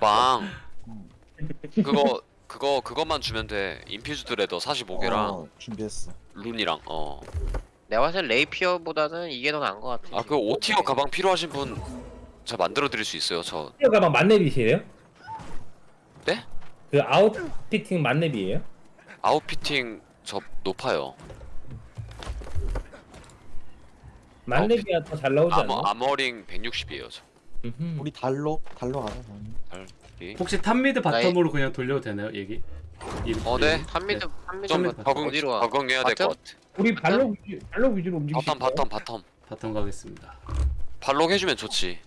가방 그거 그거 그것만 주면 돼 infused leather 45개랑 어, 준비했어. rune이랑 어아 내가 봤을 때 rapier보다는 이게 더 나은 것 같아. 그 5 tier 가방 필요하신 분 제가 만들어 드릴 수 있어요 저 피어 가방 만렙이시에요? 네? 그 outfitting 만렙이에요? outfitting 저 높아요 만렙이야 더 잘 나오지 아머 않나? armoring 160이에요 저 음흠. 우리 달로 달로 가자. 혹시 탑미드 바텀으로 그냥 돌려도 되나요 얘기? 이- 어, 네. 얘기? 한미드 한미드 좀좀 적응 어디로 와? 적응해야 될 것? 같아 우리 발로 위주, 발로 위주로 움직이시 바텀 바텀 바텀 바텀 가겠습니다 발록 해주면 좋지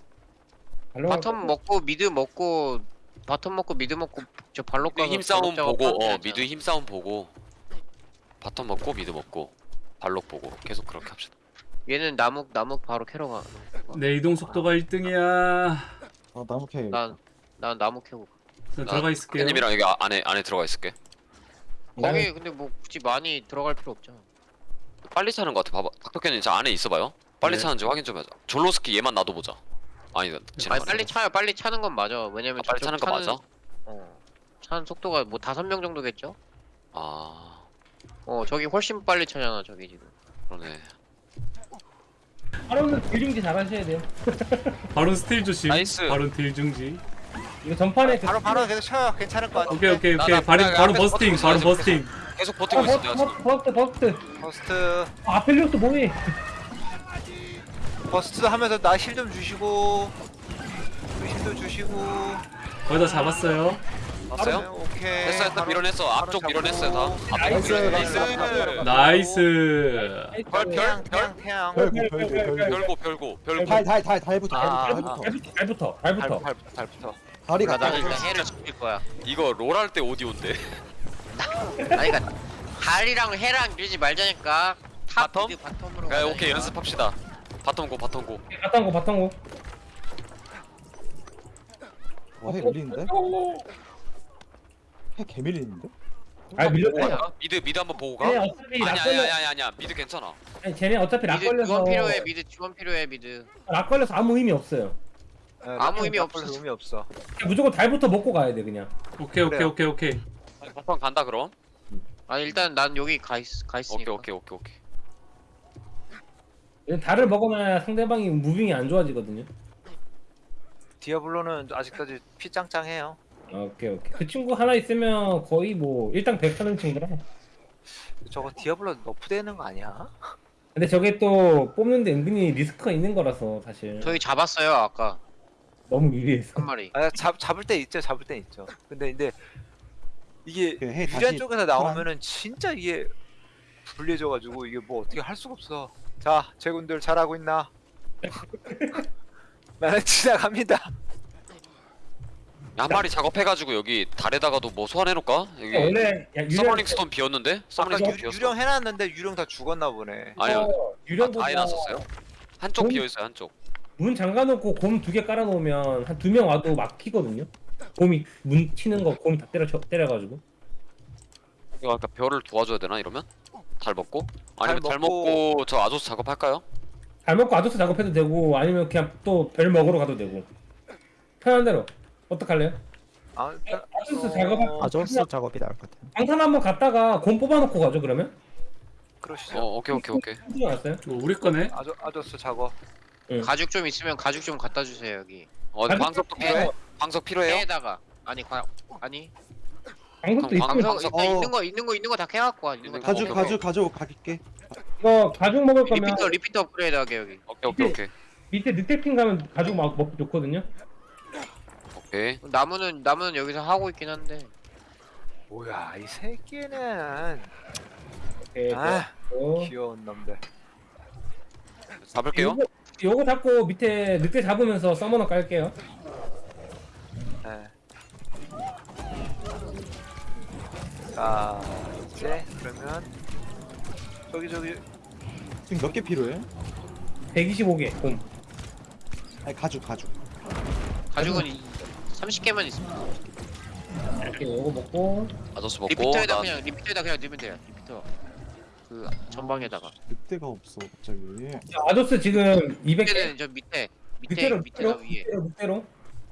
발로 바텀 먹고 미드 먹고 바텀 먹고 미드 먹고 저 발로 미드 가서 힘 싸움 발로 보고 어. 미드 힘 싸움 보고 바텀 먹고 미드 먹고 발록 보고 계속 그렇게 합시다 얘는 나무 나무 바로 캐러 가. 내 이동 속도가 1등이야 어 나무 캐. 난, 난 나무 캐고. 가. 저 들어가 있을게요 님이랑 여기 아- 안에 안에 들어가 있을게 거기 근데 뭐 굳이 많이 들어갈 필요 없잖아. 빨리 차는 것 같아 봐봐 닥터캔님 저 안에 있어봐요 빨리 네. 차는지 확인 좀 하자 졸로스키 얘만 놔둬보자 아니 아니. 빨리 차요. 빨리 차는 건 맞아. 왜냐면 아, 빨리 차는 거 맞아? 어. 차는 속도가 뭐 다섯 명 정도겠죠? 아 어 저기 훨씬 빨리 차잖아 저기 지금. 그러네 바론은 deal중지 잘하셔야 돼요. 바론 steal 조심 nice. 바론 deal 중지. 이거 전판에 그 바론 바론 계속 쳐요. 괜찮을 것 같아. 오케이 오케이 나- 오케이. 나- 바론 나 바론 앞에서 bursting 버티고 바로 있어요, bursting. 계속 어, 버티고 있어 내가 지금. burst burst. burst. 아, 아펠리오스 뭐해? burst 하면서 나 heal 좀 주시고 heal도 주시고. 거의 다 잡았어요 봤어요? 네, 오케이. 됐어 바로- 밀어냈어 앞쪽. 밀어냈어요 다. 앞쪽 나이스, 밀어냈어 나이스. 나이스. 별, 태양 별, 태양 별고 별고 별고. 별고 별고 별고. 달달달 달부터 아, 달부터. 아, 달부터. 발부터 발부터. 발부터 달부터. 달부터 다리 나 갔다. 나는 일단 해를 지킬 거야. 이거 롤 할 때 오디오인데 아니 그니까 달이랑 해랑 밀지 말자니까 탑 바텀? 미드 바텀으로 야. 오케이 연습합시다. 바텀 고 바텀 고. 바탕고 바탕고. 와 해 밀리는데? 해 개밀리는데? 아 밀렸네 어, mid mid 한번 보고 가? 쟤네 어차피 아니 lock 아니 걸려 아니 아니 아니 mid 괜찮아. 아니 쟤네 어차피 lock mid 걸려서 지원 필요해 mid 지원 필요해 mid. lock 걸려서 아무 의미 없어요. 네, 아무 의미 없어. 의미 없어. 그냥 무조건 달부터 먹고 가야 돼 그냥. 오케이 오케이 그래요. 오케이 오케이. bottom 간다 그럼? 아니 일단 난 여기 가, 있, 가 있으니까. 오케이 오케이 오케이 얘는 달을 먹으면 상대방이 무빙이 안 좋아지거든요. 디아블로는 아직까지 피 짱짱해요. 아, 오케이 오케이. 그 친구 하나 있으면 거의 뭐 일당 백하는 친구라 저거 디아블로 너프되는 거 아니야? 근데 저게 또 뽑는데 은근히 리스크가 있는 거라서 사실. 저희 잡았어요 아까. 너무 유리해서. 한 마리. 아, 잡 잡을 때 있죠 잡을 때 있죠. 근데 근데 이게 그해 유리한 쪽에서 나오면은 진짜 이게 불리해져가지고 이게 뭐 어떻게 할 수가 없어. 자 제군들 잘하고 있나? 나는 지나갑니다 한 마리 작업해가지고 여기 달에다가도 뭐 소환해놓을까? 여기 원래 야, 유령 summoning stone 비었는데? 아까 summoning stone 유, 비었어 유령 해놨는데 유령 다 죽었나 보네 아니요 어, 아, 유령보다 다 해놨었어요? 한쪽 돈- 비어있어요 한쪽 문 잠가놓고 곰 두 개 깔아놓으면 한 두 명 와도 막히거든요 곰이 문 치는 거 곰이 다 때려 쳐- 때려가지고 이거 아까 별을 도와줘야 되나 이러면? 달 먹고? 아니면 달 먹고- 먹고 저 아조스 작업할까요? 잘 먹고 아저스 작업해도 되고 아니면 그냥 또 별 먹으러 가도 되고 편한 대로 어떡할래요? 아, 아저스 작업 아저스 작업이 나을 것 같아요. 방탄 한번 갔다가 곰 뽑아놓고 가죠 그러면? 그러시죠 어 오케이 오케이 오케이 힘들지 않았어요? 이거 우리 거네 아저 아저스 작업 가죽 좀 있으면 가죽 좀 갖다 주세요 여기 어 아니, 광석도 해. 필요해? 광석 필요해요? 해에다가 아니 과 아니 광석도 그럼 있으면 광석- 광석 일단 어. 있는 거 있는 거 있는 거 다 캐갖고 와 있는 거다 가죽 오케이, 가죽 가죽 가지러 갈게. 이거 가죽 먹을 거면 리피터 리피터 업그레이드 하게 여기 오케이 오케이 오케이 밑에 늑대핑 가면 가죽 막 먹기 좋거든요 오케이 나무는 나무는 여기서 하고 있긴 한데 뭐야 이 새끼는 오케이 아 어. 귀여운 놈들 잡을게요 요거, 요거 잡고 밑에 늑대 잡으면서 서머너 깔게요 네. 자 이제 그러면 저기 저기 지금 몇 개 필요해? 125개 곰 아니 가죽 가죽. 가죽은 이 30개만 있으면 이렇게 요거 먹고 아조스 먹고 repeater에다 나 그냥 repeater에다 그냥 넣으면 돼요 repeater 그 전방에다가 늑대가 없어 갑자기. 자, 아조스 지금 200개 밑에는 저 밑에 밑에 밑에가 밑에로 위에 밑에로 밑에로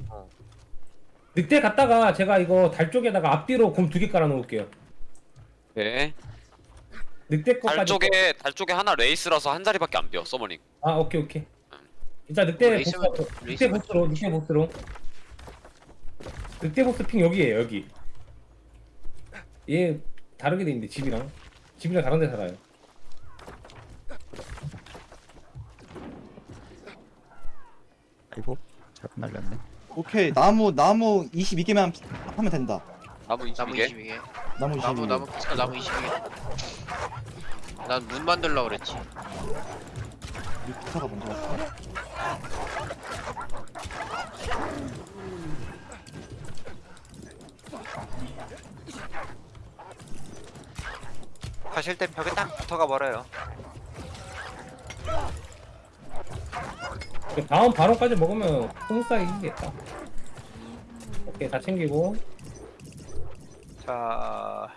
어. 늑대 갔다가 제가 이거 달 쪽에다가 앞뒤로 곰 두 개 깔아 놓을게요. 오케이. 늑대 거까지. 달 쪽에 달 쪽에 하나 wraith라서 한 자리밖에 안 비어 summoning. 아 오케이 오케이. 일단 늑대 wraith 보스 wraith 늑대 보스로 늑대 보스로. 늑대 보스 핑 여기에요 여기. 얘 다르게 돼 있는데 집이랑 집이랑 다른 데 살아요. 아이고 잘못 날렸네 오케이 나무 나무 22개만 하면 된다 나무 나무 22개. 22개. 나무 22개 나무 나무 키스가 나무 22개. 난 문 만들려고 그랬지. 기타가 먼저 왔어 가실 땐 벽에 딱 붙어가 버려요. 그 다음 바론까지 먹으면 smooth하게 이기겠다. 오케이 다 챙기고 자,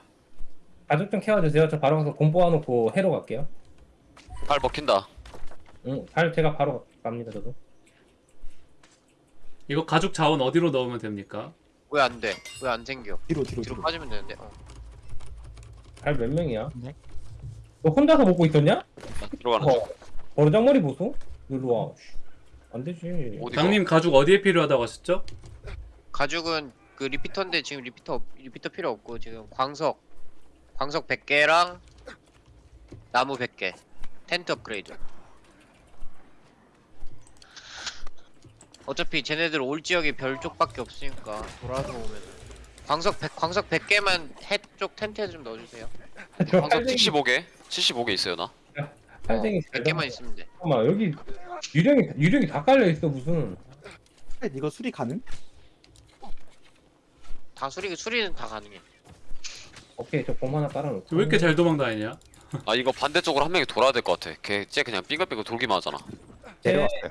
가죽 좀 캐와주세요. 저 바로 가서 곰 뽑아놓고 해로 갈게요. 달 먹힌다. 응, 달 제가 바로 갑니다 저도. 이거 가죽 자원 어디로 넣으면 됩니까? 왜 안 돼? 왜 안 생겨? 뒤로 뒤로 뒤로 뒤로 빠지면 되는데. 어. 달 몇 명이야? 네. 너 혼자서 먹고 있었냐? 들어가는 어, 중. 버르장머리 보소? 일로 와. 씨, 안 되지. 어디가? 장님 가죽 어디에 필요하다고 하셨죠? 가죽은 그 repeater인데 지금 repeater 없- repeater 필요 없고 지금 광석 광석 100개랑 나무 100개 텐트 업그레이드 어차피 쟤네들 올 지역이 별 쪽밖에 없으니까 돌아서 오면 광석 100 광석 100개만 해쪽 텐트에 좀 넣어주세요 저 팔쟁이, 75개. 75개 있어요 나. 팔쟁이 잘 100개만 있으면 돼 잠깐만 여기 유령이 유령이 다 깔려 있어 무슨. 이거 수리 가능? 다 수리 수리는 다 가능해 오케이 저곰 하나 깔아놓고. 왜 이렇게 잘 도망다니냐? 아 이거 반대쪽으로 한 명이 돌아야 될 것 같아. 걔쟤 그냥 빙글빙글 돌기만 하잖아. 네. 내려왔어요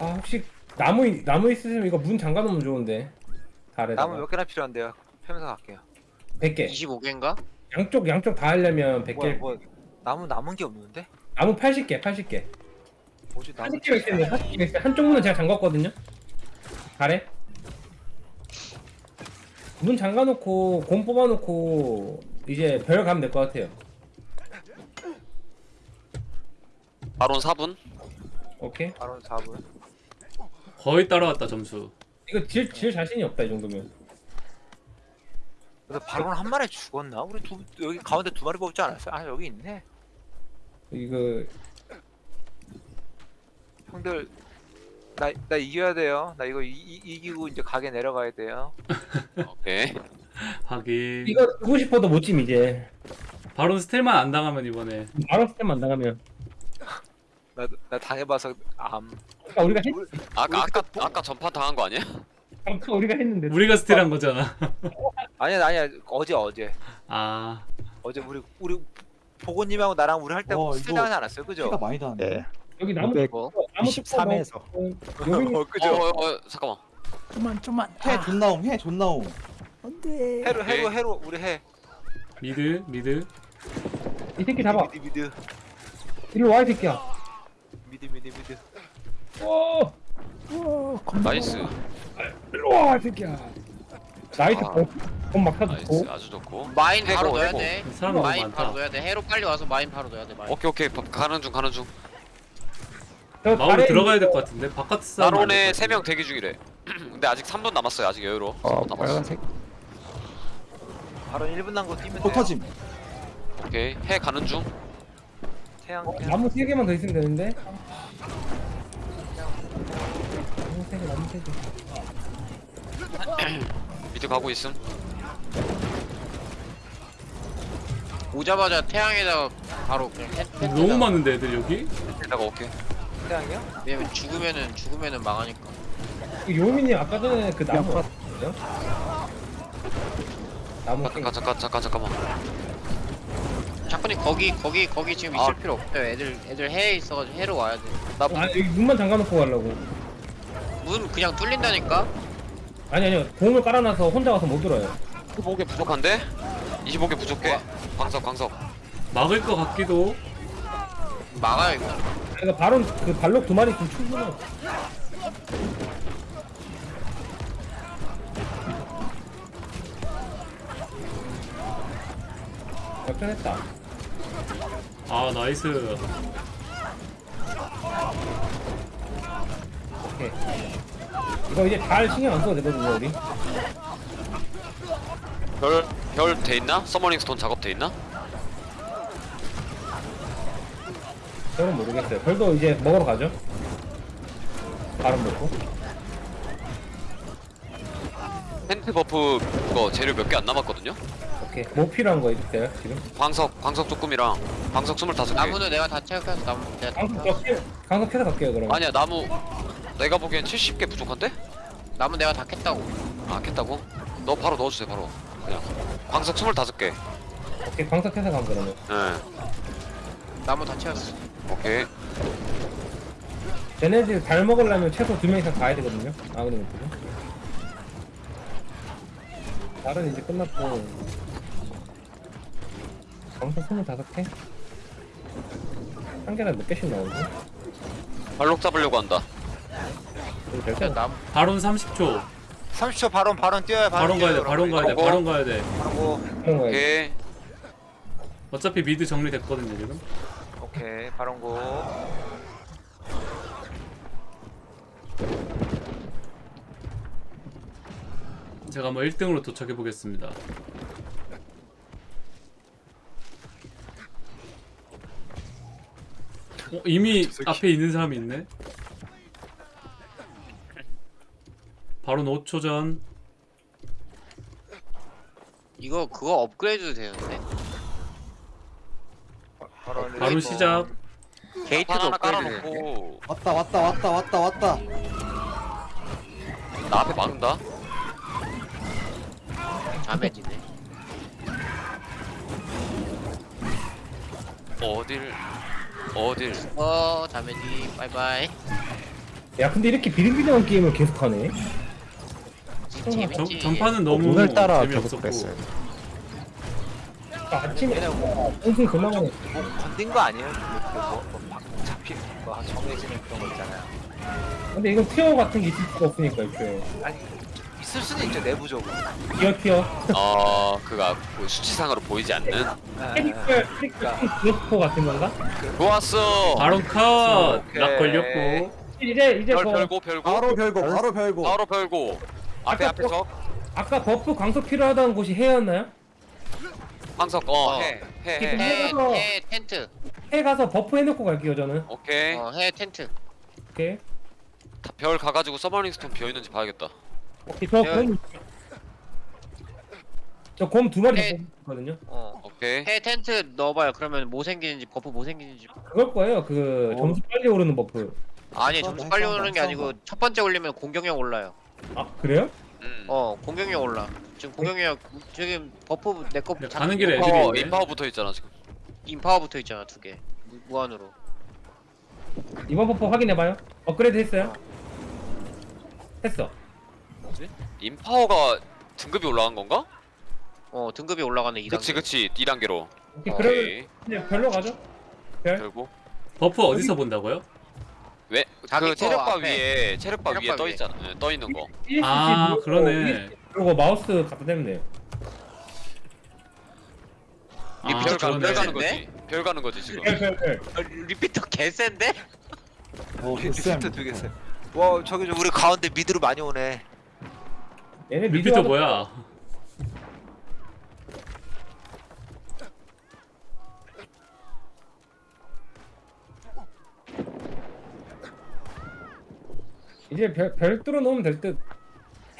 아 혹시 나무 있- 나무 있으면 이거 문 잠가 놓으면 좋은데. 달에다가. 나무 몇 개나 필요한데요? 펴면서 갈게요. 100개. 25개인가? 양쪽 양쪽 다 하려면 100개. 뭐야, 뭐 나무 남은 게 없는데? 나무 80개, 80개. 뭐지 나무? 80개가 있는데 80개가 있어요. 한쪽 문은 제가 잠갔거든요. 잘해. 문 잠가놓고 곰 뽑아놓고 이제 별 가면 될 것 같아요. 바론 4분. 오케이. 바로 4분. 거의 따라왔다 점수 이거 질, 질 자신이 없다 이 정도면. 근데 바로는 한 마리 죽었나? 우리 두 여기 가운데 두 마리 뽑지 않았어요? 아 여기 있네. 이거 형들 나 나 이겨야 돼요. 나 이거 이, 이, 이기고 이제 가게 내려가야 돼요. 오케이. 하긴 이거 쓰고 싶어도 못찜 이제. 바론 스텔만 안 당하면 이번에 바로 스텝 안 나가면. 나 나 당해봐서 암. 아까 우리가 했, 아까 아까 아까 전파 당한 거 아니야? 아까 우리가 했는데. 우리가 스텔한 거잖아 아니야 아니야 어제 어제 아 어제 우리 우리 보고님하고 나랑 우리 할때 어, 스틸 이거 당하지 않았어요? 그죠? 피가 많이 닿았네 네 여기 나무 뭐? 나무 23에서 여기 어, 어, 그죠? 어, 어 잠깐만. 좀만 좀만 해 존나옴 해 존나옴 안돼 해로 오케이. 해로 해로 우리 해. 미드 미드 이 새끼 잡아. 미드 미드 일로 와이 새끼야. 미드. 오, 나이스. 일로 와 이 새끼야. 나이스 아. 곰막 나이스. 아주 좋고. 마인 바로 해고, 넣어야. 돼 사람 너무 마인 바로 많다 넣어야 돼 해로 빨리 와서 마인 바로 넣어야 돼 마인 오케이 오케이 바- 가는 중 가는 중. 저 마을로 달에 들어가야 될 있는 것 같은데 바깥 싸움 나론에 3명 대기 중이래. 근데 아직 3분 남았어요. 아직 여유로. 어 3분 남았어. 빨간색 바로 1분 남고 뛰면 또 돼요. 터짐 오케이. 해 가는 중. 태양 어, 태양. 나무 세 개만 더 있으면 되는데. 나무 세 개, 나무 세 개. 미드 가고 있음. 오자마자 태양에다가 바로 그냥 텐- 텐트에다가 너무 많은데 애들 여기? 내가 오케이. 태양이요? 왜냐면 죽으면은 죽으면은 망하니까 그 요민님 아까 전에 그 나무 컷. 어딨어요? 나무. 잠깐 잠깐 잠깐 잠깐만. 작가님 거기 거기 거기 지금 있을 아. 필요 없어요. 애들 애들 해에 있어가지고 해로 와야 돼. 나 아 여기 문만 잠가놓고 가려고 문 그냥 뚫린다니까. 아니 아니요 공을 깔아놔서 혼자 가서 못 들어요 25개 부족한데? 25개 부족해. 뭐? 광석 광석. 막을 것 같기도 막아요 이거. 그러니까 발은 그 발록 두 마리 좀 충분해 역전했다 아 nice 오케이. 이거 이제 달 신경 안 써도 되거든요 우리. 별 별 돼 있나? summoning stone 작업 돼 있나? 저는 모르겠어요. 별도 이제 먹으러 가죠. 바로 먹고. 텐트 buff 그거 재료 몇 개 안 남았거든요. 오케이. 뭐 필요한 거 있어요 지금? 광석 광석 조금이랑 광석 25개. 나무는 내가 다 체크해서 나무 내가 다 광석. 몇 개? 광석 캐서 갈게요 그럼. 아니야 나무 내가 보기엔 70개 부족한데? 나무 내가 다 캤다고 아 깼다고? 너 바로 넣어주세요 바로 그냥 광석 25개 오케이 강석 캐서 간 그러면. 예 나무 다 채웠어 오케이 쟤네들 달 먹으려면 최소 두 명 이상 가야 되거든요. 아그네 못들은 달은 이제 끝났고. 강석 25개? 한 개당 몇 개씩 나오지? 발록 잡으려고 한다. 일단 거. 나무 바론 30초 30초 바론 바론 뛰어야 바론 가야 돼 바론 가야 돼 바론 가야 돼. 바로 그런 거야. 오케이. 어차피 미드 정리됐거든요 지금. 오케이 바론 고. 제가 한번 1등으로 도착해 보겠습니다 어, 이미 앞에 있는 사람이 있네. 바론 5초 전. 이거 그거 업그레이드도 되는데? 바론 바론 시작. 게이트도 하나 업그레이드 되는데 깔아놓고. 왔다 왔다 왔다 왔다 왔다. 나 앞에 막는다. 자매지네. 어딜 어딜 어 자매지 바이바이 야 근데 이렇게 비lin비lin한 게임을 계속하네. 재밌지 전, 전파는 너무 오늘따라 계속 재미없었고 그랬어요. 아, 아침에 얘네 뭐, 은근 그만하네. 뭐 건든 거 아니에요? 그 뭐, 뭐막 잡히는 거 정해지는 그런 거 있잖아요 근데 이건 티어 같은 게 있을 수가 없으니까 이렇게. 아니 있을 수는 있죠 내부적으로 티어 티어. 어 그가 그 수치상으로 보이지 않는 아, 캐릭터 캐릭터 그래스포 같은 건가? 좋았어 바론 컷! 오케이. 락 걸렸고 이제 이제 별그 별고 별고 바로 별고 바로 별고 바로 별고 앞에 아까 앞에 적 아까 버프 강속 필요하다는 곳이 해였나요? 황석 어. 어해해해 지금 해, 해가서- 해 텐트 해 가서 버프 해놓고 갈게요 저는. 오케이 어 해 텐트 오케이. 다- 별 가가지고 서머닝 stone 비어 있는지 봐야겠다 오케이 저 야. 곰. 저 곰 두 마리 네. 있거든요. 어 오케이 해 텐트 넣어봐요 그러면 뭐 생기는지 buff 뭐 생기는지 그걸 거예요. 그 어. 점수 빨리 오르는 buff. 아니 점수 빨리 써봐, 오르는 게 아니고 써봐. 첫 번째 올리면 공격력 올라요 아 그래요? 음. 어 공격력 올라 지금 공격력 지금 buff 내거 가는 길에 애들이 인파워 있네. 인파워 붙어 있잖아 지금 인파워 붙어 있잖아 두 개 무한으로 이번 buff 확인해봐요. 업그레이드 했어요? 했어. 인파워가 등급이 올라간 건가? 어 등급이 올라가는 2단계 그치 그치 2단계로 오케이 그러면 오케이 이제 별로 가죠. 별. 결국 buff 어디서 본다고요? 왜? 자기 그 거 체력바 앞에. 위에 체력바 위에 체력바 떠 위에. 있잖아 예, 떠 있는 거 아, 그러네. 그리고 마우스 갖다 대면 돼요. 아 별, 가, 별 그러네. 가는 거지 별 가는 거지 지금 별, 별, 별. 어, repeater 개센데? 어쌤 repeater 두개 세. 와 저기 저 우리 가운데 mid로 많이 오네 얘네 mid repeater 와서 뭐야? 이제 별, 별 뚫어 놓으면 될 듯.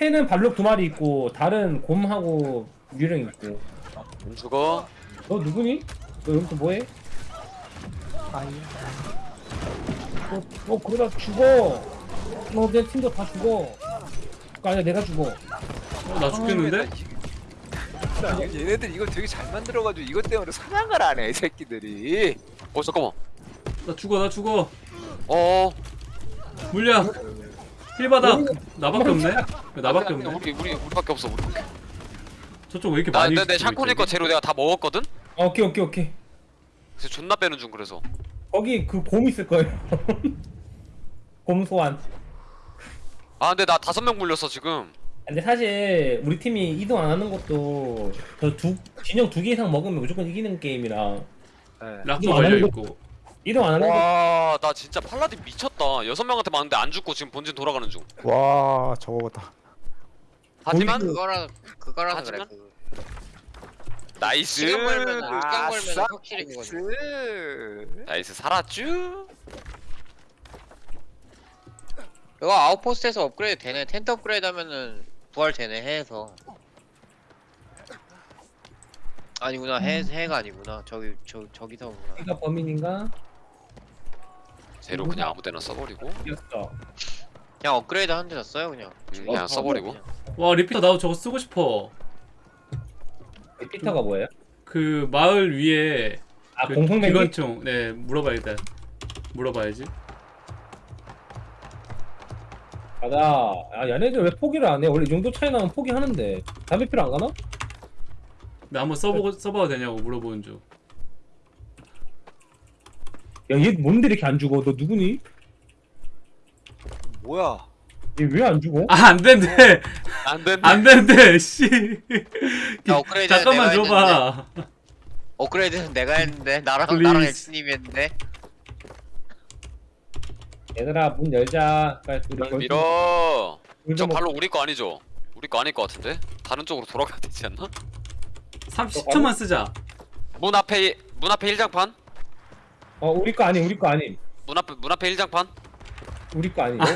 해는 발록 두 마리 있고 달은 곰하고 유령 있고. 안 죽어 너 누구니? 너 여기서 뭐해? 아이. 너, 너 그러다 죽어. 너 내 팀도 다 죽어. 그거 아니야 내가 죽어. 어, 나 죽겠는데? 나 얘네들 이거 되게 잘 만들어가지고 이것 때문에 사냥을 안 해 이 새끼들이 어 잠깐만 나 죽어 나 죽어 어 물량 힐바닥 나밖에 없네? 왜 나밖에 없네? 우리 우리 우리밖에 없어 우리 저쪽 왜 이렇게 나 많이 근데 내 있어, 샤코니 거? 재료 내가 다 먹었거든? 아, 오케이 오케이 오케이. 그래서 존나 빼는 중 그래서 거기 그 곰 있을 거예요. 곰 소환. 아 근데 나 다섯 명 물렸어 지금 근데 사실 우리 팀이 이동 안 하는 것도 저 두 진영 두 개 이상 먹으면 무조건 이기는 게임이라 네. 락도 이거 안 하는 걸려 거- 있고. 이동 안 하는 거 와, 나 진짜 paladin 미쳤다. 여섯 명한테 맞는데 안 죽고 지금 본진 돌아가는 중. 와 저거다. 하지만 그거라 그거라서 그래. 하지만? 그 nice. 시간 아싸, 시간 확실히 그거지. nice 살았쥬. 이거 outpost에서 업그레이드 되네. 텐트 업그레이드 하면은 부활 되네 해에서. 아니구나 해 해가 아니구나. 저기 저 저기서구나. 내가 범인인가? 제로 그냥 아무 데나 써버리고 이겼어. 그냥 업그레이드 하는 데다 써요 그냥. 음, 그냥 써버리고. 그냥. 와 리피터 나도 저거 쓰고 싶어. 피터가 뭐예요? 그 마을 위에 아 그 공성맨 기관총. 네 물어봐야겠다. 물어봐야지. 가자. 아 얘네들 왜 포기를 안 해? 원래 이 정도 차이 나면 포기하는데 담배 필요 안 가나? 나 한번 써보고 써봐도 되냐고 물어보는 중. 야 얘 뭔데 이렇게 안 죽어? 너 누구니? 뭐야? 얘 왜 안 죽어? 아 안 된대. 안 된다. 안 된대. 씨. 야, 업그레이드 잠깐만 내가 줘봐. 업그레이드는 내가 했는데 나랑 Please. 나랑 엑스님이 했는데. 얘들아 문 열자. 빨리 우리 밀어. 물저 발로 우리 거 아니죠? 우리 거 아닐 것 같은데? 다른 쪽으로 돌아가야 되지 않나? 30초만 쓰자. 문 앞에 문 앞에 일장판? 어 우리 거 아니 우리 거 아니 문 앞에 문 앞에 일장판? 우리 거 아니. 아니.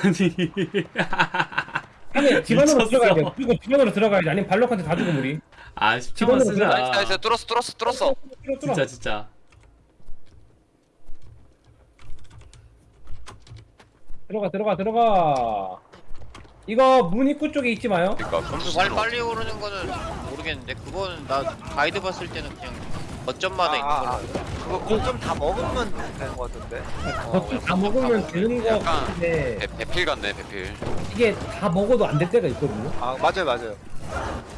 아니 집 안으로 미쳤어. 들어가야 돼. 그리고 집 안으로 들어가야지. 아니면 발록한테 다 죽음 우리. 아 10초만 집안으로 쓰자. 뚫었어 뚫었어 뚫었어. 진짜 진짜. 들어가 들어가 들어가. 이거 문 입구 쪽에 있지 마요. 그러니까 점수 점수 빨리 오르는 거는 모르겠는데 그거는 나 가이드 봤을 때는 그냥 거점마다 있는 아, 아, 걸로 아. 그거 공점 다 먹으면 되는 거 같은데. 겉을 다 먹으면 되는 거 약간 같은데 배, 배필 같네 배필. 이게 다 먹어도 안 될 때가 있거든요. 아 맞아요 맞아요.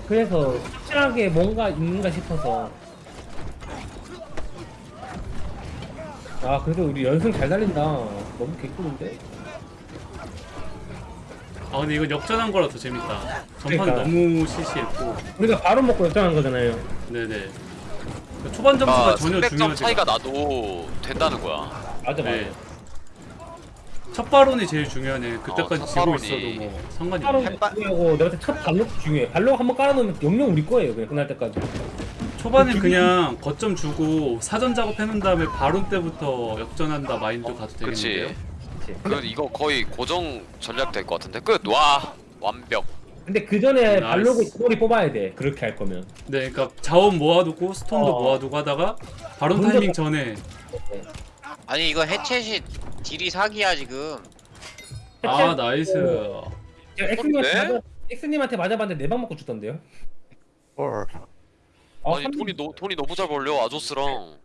그래서 확실하게 뭔가 있는가 싶어서. 아 그래도 우리 연승 잘 달린다. 너무 개꿀인데. 아 근데 이건 역전한 거라 더 재밌다. 전판 그러니까. 너무 시시했고. 우리가 바로 먹고 역전한 거잖아요. 네네. 그 초반 점수가 아, 전혀 300점 중요하지. 차이가 나도 된다는 거야. 맞아 맞아. 네. 첫 발론이 제일 중요하네. 그때까지 어, 첫 지고 발언이. 있어도 뭐 상관이 없네. 중요하고 내가 첫 발록 중요해. 발록 한번 깔아놓으면 영영 우리 거예요. 그냥 끝날 때까지. 초반엔 그냥 거점 주고 사전 작업해놓은 다음에 발록 때부터 역전한다 마인드 가도 되겠는데요? 그 렇지. 그 이거 거의 고정 전략 될 것 같은데 끝. 와 완벽. 근데 그 전에 nice. 발록을 두번이 뽑아야 돼. 그렇게 할 거면. 네, 그러니까 자원 모아두고 stone도 어. 모아두고 하다가 문제가- 타이밍 전에 아니 이거 해체시 deal이 사기야 지금. 아 nice. 제가 엑스님한테 네? 맞아, 엑스님한테 맞아봤는데 네방 먹고 죽던데요? 헐. 아, 아니 삼- 돈이 너, 돈이 너무 잘 벌려 아조스랑.